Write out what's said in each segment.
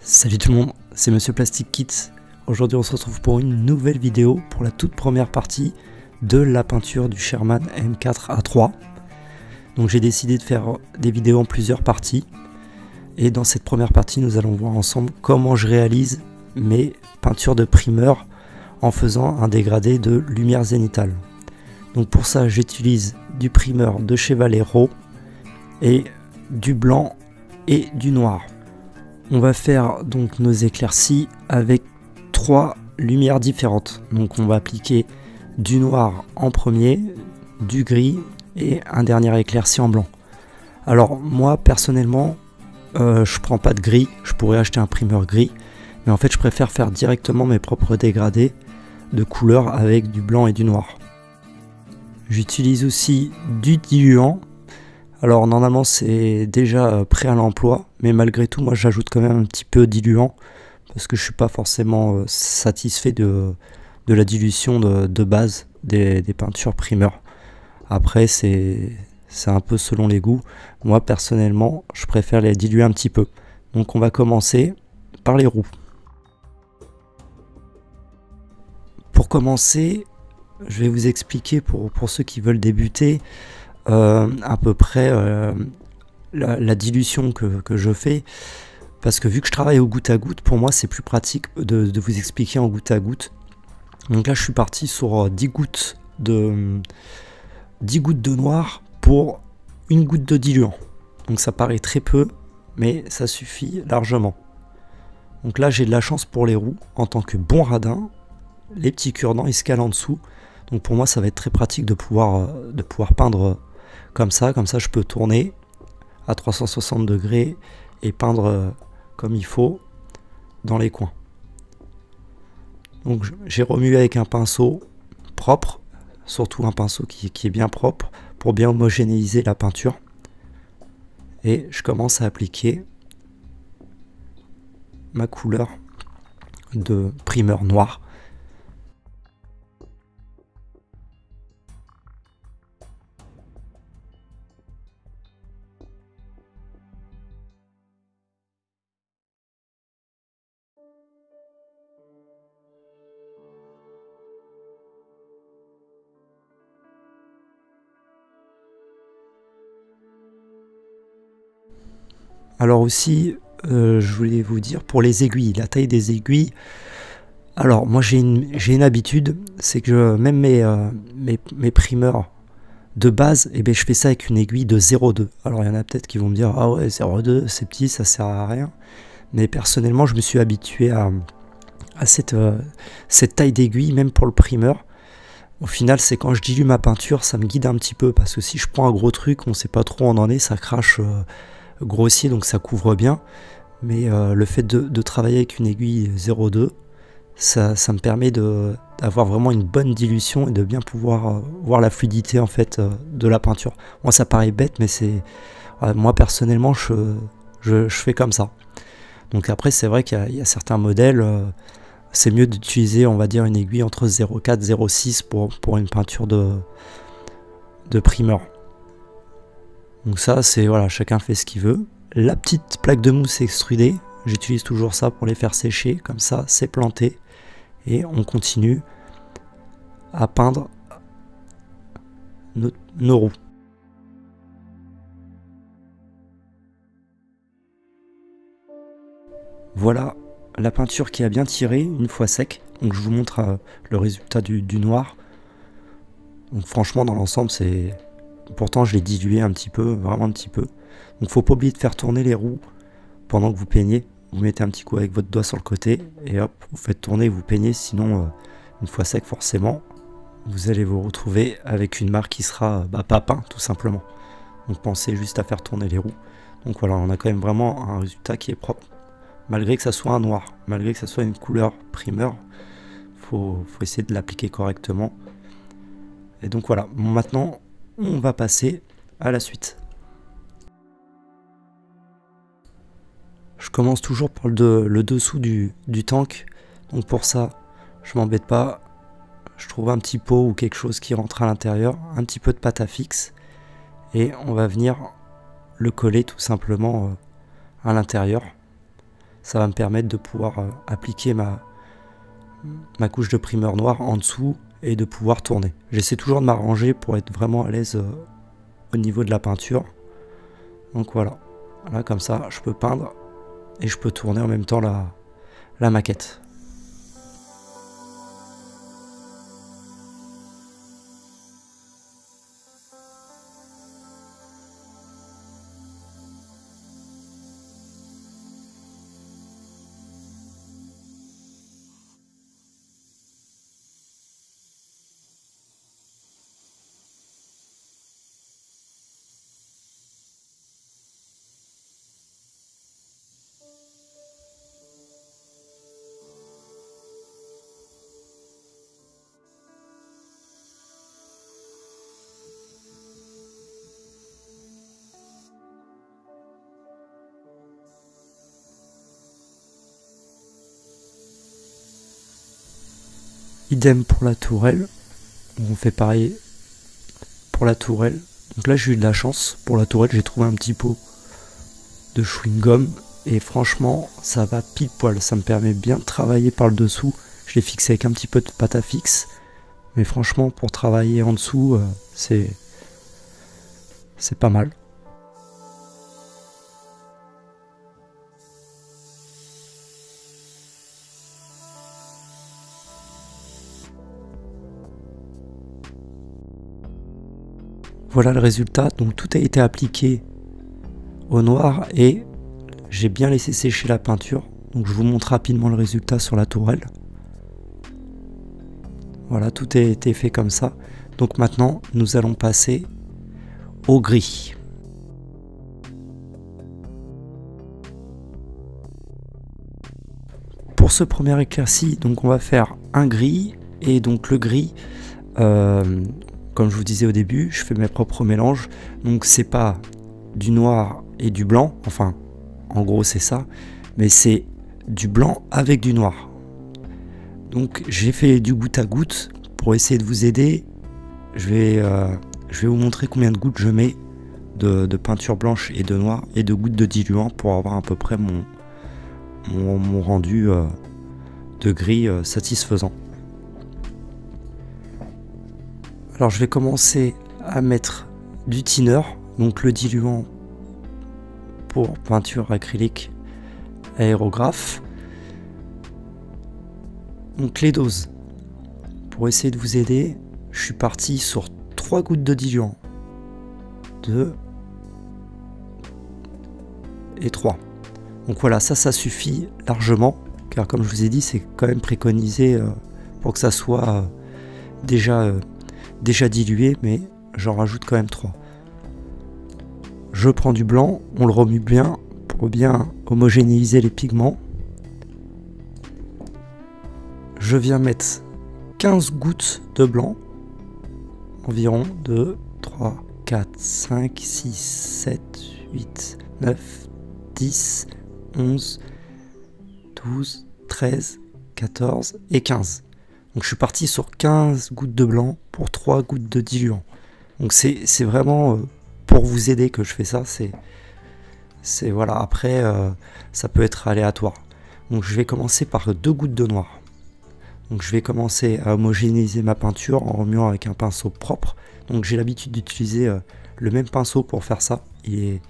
Salut tout le monde, c'est Monsieur Plastic Kit. Aujourd'hui on se retrouve pour une nouvelle vidéo pour la toute première partie de la peinture du Sherman M4A3. Donc j'ai décidé de faire des vidéos en plusieurs parties. Et dans cette première partie nous allons voir ensemble comment je réalise mes peintures de primeur en faisant un dégradé de lumière zénitale. Donc pour ça j'utilise du primeur de chez Valero et du blanc et du noir. On va faire donc nos éclaircies avec trois lumières différentes. Donc on va appliquer du noir en premier, du gris et un dernier éclairci en blanc. Alors moi personnellement, euh, je prends pas de gris, je pourrais acheter un primeur gris, mais en fait je préfère faire directement mes propres dégradés de couleurs avec du blanc et du noir. J'utilise aussi du diluant alors normalement c'est déjà euh, prêt à l'emploi, mais malgré tout moi j'ajoute quand même un petit peu diluant parce que je suis pas forcément euh, satisfait de, la dilution de, base des, peintures primeurs. Après c'est un peu selon les goûts. Moi personnellement je préfère les diluer un petit peu. Donc on va commencer par les roues. Pour commencer, je vais vous expliquer pour, ceux qui veulent débuter à peu près euh, la, dilution que, je fais. Parce que vu que je travaille au goutte à goutte, pour moi c'est plus pratique de, vous expliquer en goutte à goutte. Donc là je suis parti sur 10 euh, gouttes de 10 gouttes de noir pour une goutte de diluant. Donc ça paraît très peu, mais ça suffit largement. Donc là j'ai de la chance pour les roues en tant que bon radin. Les petits cure-dents ils se calent en dessous. Donc pour moi ça va être très pratique de pouvoir peindre comme ça, comme ça je peux tourner à 360 degrés et peindre euh, comme il faut dans les coins. Donc j'ai remué avec un pinceau propre, surtout un pinceau qui, est bien propre pour bien homogénéiser la peinture. Et je commence à appliquer ma couleur de primeur noir Alors aussi, euh, je voulais vous dire pour les aiguilles, la taille des aiguilles. Alors moi j'ai une, une, habitude, c'est que même mes, euh, mes, mes, primeurs de base, eh ben, je fais ça avec une aiguille de 0,2. Alors il y en a peut-être qui vont me dire, ah ouais 0,2 c'est petit, ça sert à rien. Mais personnellement je me suis habitué à, à cette, euh, cette taille d'aiguille, même pour le primeur. Au final, c'est quand je dilue ma peinture, ça me guide un petit peu. Parce que si je prends un gros truc, on sait pas trop où on en est, ça crache grossier donc ça couvre bien. Mais euh, le fait de, travailler avec une aiguille 0,2 ça, ça, me permet d'avoir vraiment une bonne dilution et de bien pouvoir euh, voir la fluidité en fait euh, de la peinture. Moi ça paraît bête mais c'est moi personnellement je, fais comme ça. Donc après c'est vrai qu'il y, a certains modèles c'est mieux d'utiliser on va dire une aiguille entre 0,4 0,6 pour, pour une peinture de, de primeur donc ça, c'est voilà, chacun fait ce qu'il veut. La petite plaque de mousse extrudée, j'utilise toujours ça pour les faire sécher, comme ça, c'est planté. Et on continue à peindre nos, roues. Voilà la peinture qui a bien tiré une fois sec. Donc je vous montre euh, le résultat du, du noir. Donc franchement dans l'ensemble c'est Pourtant, je l'ai dilué un petit peu, vraiment un petit peu. Donc, faut pas oublier de faire tourner les roues pendant que vous peignez. Vous mettez un petit coup avec votre doigt sur le côté et hop, vous faites tourner, vous peignez. Sinon, euh, une fois sec, forcément, vous allez vous retrouver avec une marque qui sera bah, pas peint, tout simplement. Donc, pensez juste à faire tourner les roues. Donc voilà, on a quand même vraiment un résultat qui est propre. Malgré que ça soit un noir, malgré que ça soit une couleur primeur, faut, faut essayer de l'appliquer correctement. Et donc voilà, maintenant on va passer à la suite. Je commence toujours par le, dessous du, tank. Donc pour ça, je m'embête pas. Je trouve un petit pot ou quelque chose qui rentre à l'intérieur. Un petit peu de pâte à fixe. Et on va venir le coller tout simplement euh, à l'intérieur. ça va me permettre de pouvoir euh, appliquer ma, ma couche de primeur noir en dessous et de pouvoir tourner. J'essaie toujours de m'arranger pour être vraiment à l'aise euh, au niveau de la peinture. Donc voilà, là comme ça je peux peindre et je peux tourner en même temps la, la maquette. Idem pour la tourelle. On fait pareil pour la tourelle. Donc là j'ai eu de la chance. Pour la tourelle j'ai trouvé un petit pot de chewing-gum. Et franchement ça va pile poil. Ça me permet bien de travailler par le dessous. Je l'ai fixé avec un petit peu de pâte à fixe. Mais franchement pour travailler en dessous euh, c'est c'est pas mal. Voilà le résultat, donc tout a été appliqué au noir et j'ai bien laissé sécher la peinture. Donc je vous montre rapidement le résultat sur la tourelle. Voilà, tout a été fait comme ça. Donc maintenant, nous allons passer au gris. Pour ce premier éclairci, donc on va faire un gris et donc le gris, euh, comme je vous disais au début, je fais mes propres mélanges. Donc c'est pas du noir et du blanc, enfin en gros c'est ça, mais c'est du blanc avec du noir. Donc j'ai fait du goutte à goutte pour essayer de vous aider. Je vais, euh, je vais vous montrer combien de gouttes je mets de, peinture blanche et de noir et de gouttes de diluant pour avoir à peu près mon, rendu euh, de gris euh, satisfaisant. Alors je vais commencer à mettre du thinner, donc le diluant pour peinture acrylique aérographe. Donc les doses. Pour essayer de vous aider, je suis parti sur 3 gouttes de diluant. 2 et 3. Donc voilà, ça, ça suffit largement, car comme je vous ai dit, c'est quand même préconisé euh, pour que ça soit euh, déjà euh, déjà dilué, mais j'en rajoute quand même 3. Je prends du blanc, on le remue bien pour bien homogénéiser les pigments. Je viens mettre 15 gouttes de blanc, environ 2, 3, 4, 5, 6, 7, 8, 9, 10, 11, 12, 13, 14 et 15. Donc je suis parti sur 15 gouttes de blanc pour 3 gouttes de diluant. Donc c'est vraiment euh, pour vous aider que je fais ça. C'est voilà. Après, euh, ça peut être aléatoire. Donc je vais commencer par deux gouttes de noir. Donc je vais commencer à homogénéiser ma peinture en remuant avec un pinceau propre. Donc j'ai l'habitude d'utiliser euh, le même pinceau pour faire ça. Il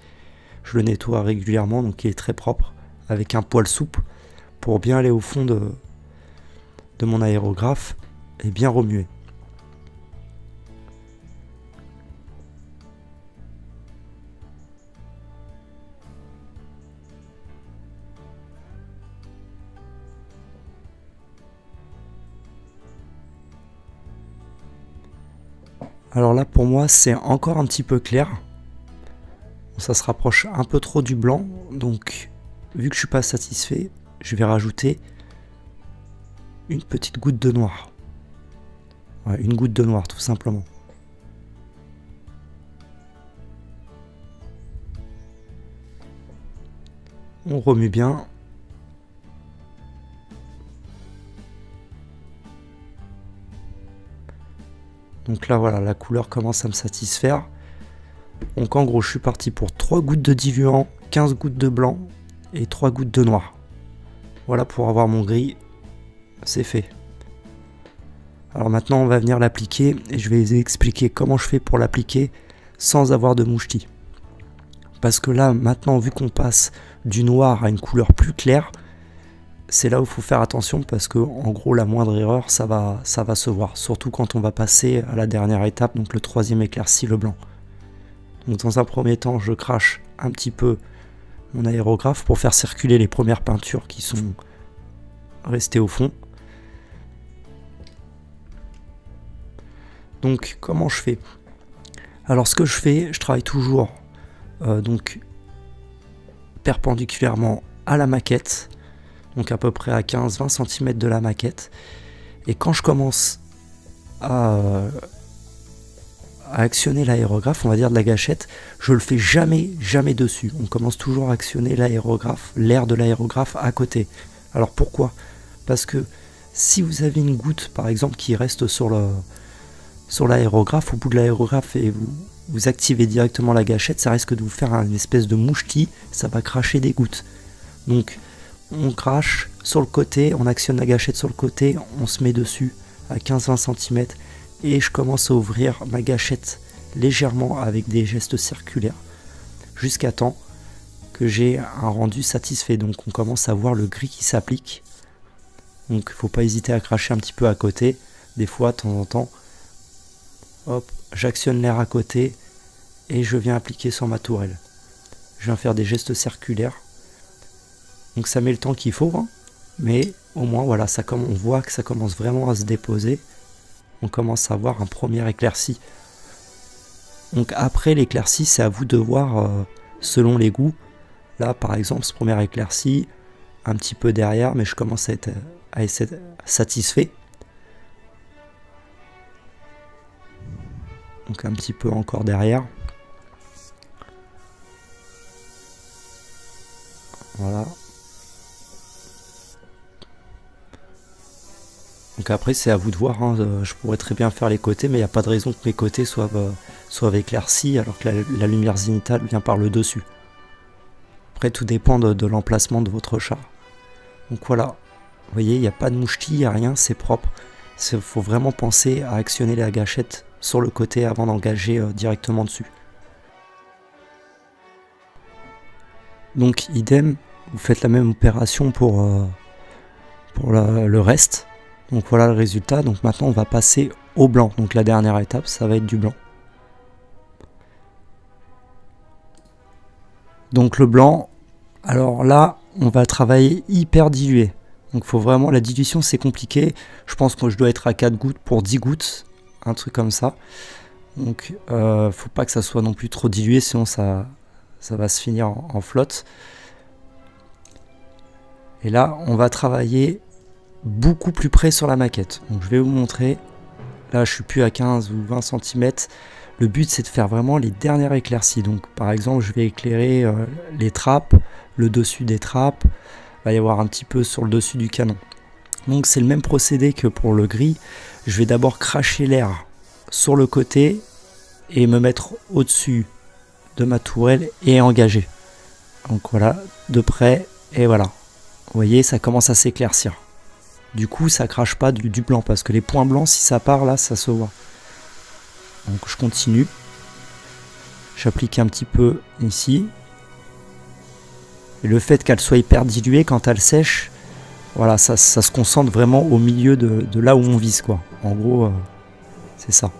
je le nettoie régulièrement, donc il est très propre, avec un poil souple, pour bien aller au fond de, de mon aérographe et bien remuer. Alors là pour moi c'est encore un petit peu clair. Ça se rapproche un peu trop du blanc. Donc vu que je suis pas satisfait, je vais rajouter une petite goutte de noir. une goutte de noir tout simplement. On remue bien. Donc là voilà, la couleur commence à me satisfaire. Donc en gros, je suis parti pour 3 gouttes de diluant, 15 gouttes de blanc et 3 gouttes de noir. Voilà pour avoir mon gris, c'est fait. Alors maintenant on va venir l'appliquer et je vais expliquer comment je fais pour l'appliquer sans avoir de mouchetis. Parce que là maintenant vu qu'on passe du noir à une couleur plus claire, c'est là où il faut faire attention parce que en gros la moindre erreur ça va, ça va se voir. Surtout quand on va passer à la dernière étape, donc le troisième éclairci, le blanc. Donc dans un premier temps je crache un petit peu mon aérographe pour faire circuler les premières peintures qui sont restées au fond. Donc comment je fais? Alors ce que je fais, je travaille toujours euh, donc perpendiculairement à la maquette, donc à peu près à 15-20 cm de la maquette. Et quand je commence à, à actionner l'aérographe, on va dire de la gâchette, je le fais jamais, jamais dessus. On commence toujours à actionner l'aérographe, l'air de l'aérographe à côté. Alors pourquoi? Parce que si vous avez une goutte par exemple qui reste sur le, sur l'aérographe, au bout de l'aérographe et vous, activez directement la gâchette, ça risque de vous faire une espèce de mouchetis, ça va cracher des gouttes. Donc on crache sur le côté, on actionne la gâchette sur le côté, on se met dessus à 15-20 cm et je commence à ouvrir ma gâchette légèrement avec des gestes circulaires jusqu'à temps que j'ai un rendu satisfait. Donc on commence à voir le gris qui s'applique. Donc faut pas hésiter à cracher un petit peu à côté. Des fois, de temps en temps, j'actionne l'air à côté et je viens appliquer sur ma tourelle. Je viens faire des gestes circulaires. Donc ça met le temps qu'il faut, hein. mais au moins voilà, comme on voit que ça commence vraiment à se déposer. On commence à avoir un premier éclairci. Donc après l'éclairci, c'est à vous de voir euh, selon les goûts. Là par exemple, ce premier éclairci, un petit peu derrière, mais je commence à être satisfait. Donc un petit peu encore derrière. Voilà. Donc après c'est à vous de voir, hein. euh, je pourrais très bien faire les côtés mais il n'y a pas de raison que mes côtés soient, euh, soient éclaircis alors que la, lumière zénitale vient par le dessus. Après tout dépend de, l'emplacement de votre char. Donc voilà, vous voyez il n'y a pas de mouchetis, il n'y a rien, c'est propre. Il faut vraiment penser à actionner la gâchette sur le côté avant d'engager euh, directement dessus. Donc idem, vous faites la même opération pour, euh, le reste. Donc voilà le résultat. Donc maintenant on va passer au blanc. Donc la dernière étape, ça va être du blanc. Donc le blanc, alors là, on va travailler hyper dilué. Donc faut vraiment, la dilution c'est compliqué. Je pense que je dois être à 4 gouttes pour 10 gouttes un truc comme ça. Donc, euh, faut pas que ça soit non plus trop dilué, sinon ça, ça va se finir en, flotte. Et là, on va travailler beaucoup plus près sur la maquette. Donc, je vais vous montrer. Là, je suis plus à 15 ou 20 cm. Le but, c'est de faire vraiment les dernières éclaircies. Donc, par exemple, je vais éclairer euh, les trappes, le dessus des trappes. Va y avoir un petit peu sur le dessus du canon. Donc, c'est le même procédé que pour le gris je vais d'abord cracher l'air sur le côté et me mettre au-dessus de ma tourelle et engager. Donc voilà, de près, et voilà. Vous voyez, ça commence à s'éclaircir. Du coup, ça crache pas du, du, blanc, parce que les points blancs, si ça part là, ça se voit. Donc je continue. J'applique un petit peu ici. Et le fait qu'elle soit hyper diluée, quand elle sèche, voilà, ça, se concentre vraiment au milieu de, là où on vise, quoi. En gros, euh, c'est ça.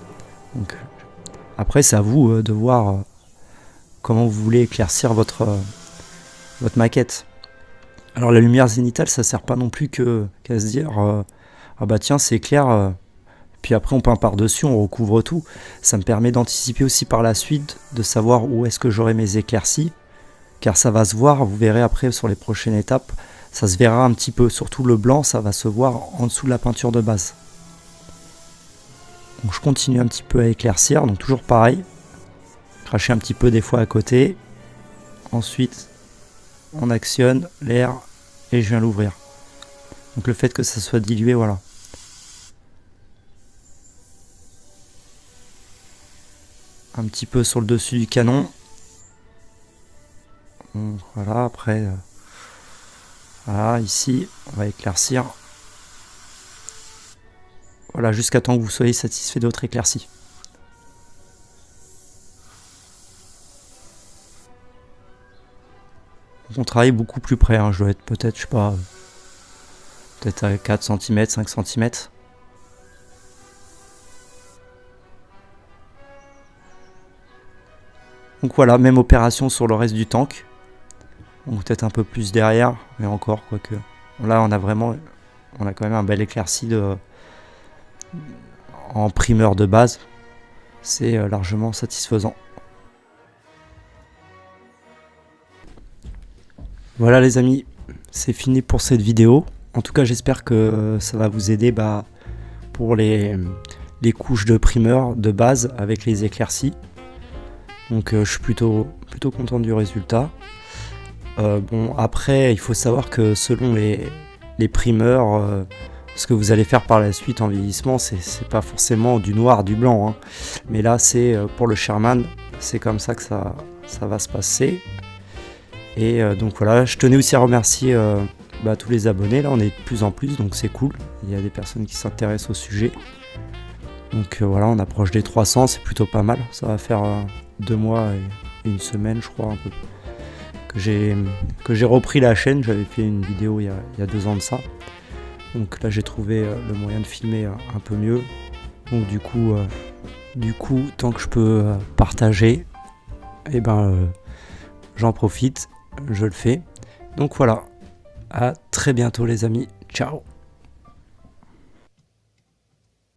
Après, c'est à vous euh, de voir euh, comment vous voulez éclaircir votre, maquette. Alors, la lumière zénitale, ça sert pas non plus qu'à se dire ah bah tiens, c'est clair. puis après, on peint par-dessus, on recouvre tout. Ça me permet d'anticiper aussi par la suite, de savoir où est-ce que j'aurai mes éclaircies. Car ça va se voir, vous verrez après sur les prochaines étapes, ça se verra un petit peu, surtout le blanc, ça va se voir en dessous de la peinture de base. Donc je continue un petit peu à éclaircir, donc toujours pareil, cracher un petit peu des fois à côté, ensuite on actionne l'air et je viens l'ouvrir. Donc le fait que ça soit dilué, voilà. Un petit peu sur le dessus du canon. voilà, après... Voilà, ici, on va éclaircir. Voilà, jusqu'à temps que vous soyez satisfait d'autres éclaircies. On travaille beaucoup plus près, hein. je dois être peut-être, je sais pas, peut-être à 4 cm, 5 cm. Donc voilà, même opération sur le reste du tank. Peut-être un peu plus derrière, mais encore, quoique. Là, on a vraiment, on a quand même un bel éclairci de, en primeur de base. C'est euh, largement satisfaisant. Voilà les amis, c'est fini pour cette vidéo. En tout cas, j'espère que ça va vous aider bah, pour les, les couches de primeur de base avec les éclaircies. Donc euh, je suis plutôt, plutôt content du résultat. Euh, bon après il faut savoir que selon les, primeurs, euh, ce que vous allez faire par la suite en vieillissement, c'est pas forcément du noir, du blanc. Hein. Mais là c'est pour le Sherman, c'est comme ça que ça, ça va se passer. Et donc voilà, je tenais aussi à remercier bah, tous les abonnés, là on est de plus en plus, donc c'est cool. Il y a des personnes qui s'intéressent au sujet. Donc voilà, on approche des 300, c'est plutôt pas mal. Ça va faire deux mois et une semaine, je crois, un peu, que j'ai repris la chaîne. J'avais fait une vidéo il y, a, deux ans de ça. Donc là, j'ai trouvé euh, le moyen de filmer euh, un peu mieux. Donc du coup, euh, du coup, tant que je peux partager, et eh ben, j'en profite, je le fais. Donc voilà, à très bientôt les amis, ciao